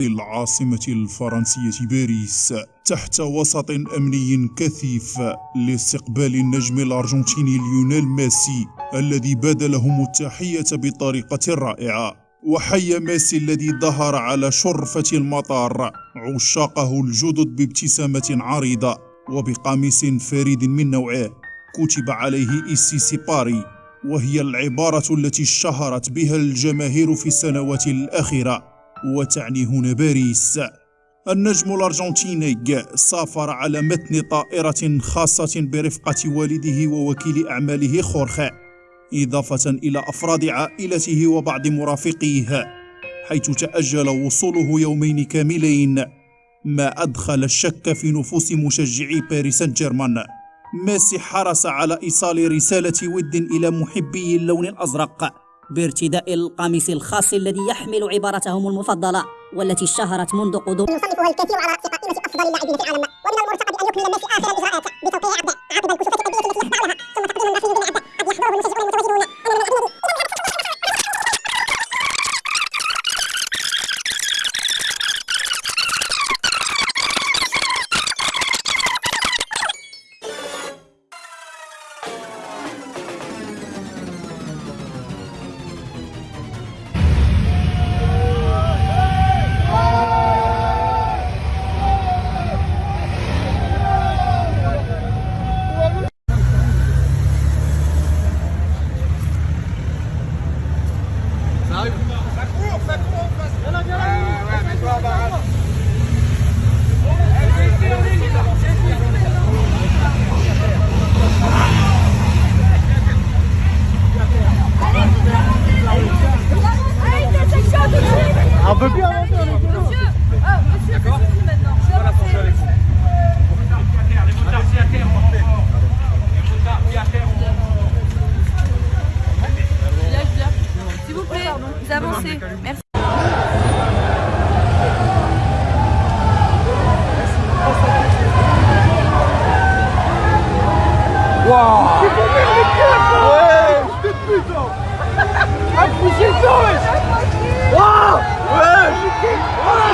العاصمة الفرنسية باريس تحت وسط أمني كثيف لاستقبال النجم الأرجنتيني ليونيل ميسي الذي بادلهم التحية بطريقة رائعة. وحيا ميسي الذي ظهر على شرفة المطار عشاقه الجدد بابتسامة عريضة وبقميص فريد من نوعه. كتب عليه Ici c'est Paris وهي العبارة التي اشتهرت بها الجماهير في السنوات الأخيرة. وتعني هنا باريس. النجم الأرجنتيني سافر على متن طائرة خاصة برفقة والده ووكيل أعماله خورخي إضافة إلى أفراد عائلته وبعض مرافقيه حيث تأجل وصوله يومين كاملين. ما أدخل الشك في نفوس مشجعي باريس سان جيرمان ميسي حرص على إيصال رسالة ود إلى محبي اللون الأزرق. بارتداء القميص الخاص الذي يحمل عبارتهم المفضلة والتي اشتهرت منذ قدوم يصنفها الكثير على رأس قائمة أفضل اللاعبين في العالم ومن المرتقب أن يكمل ميسي آخر الإجراءات بتوقيع peut plus Monsieur, ah, monsieur, Les motards à terre. Les motards à terre, on renfort. S'il vous plaît, vous avancez. Merci. Oh!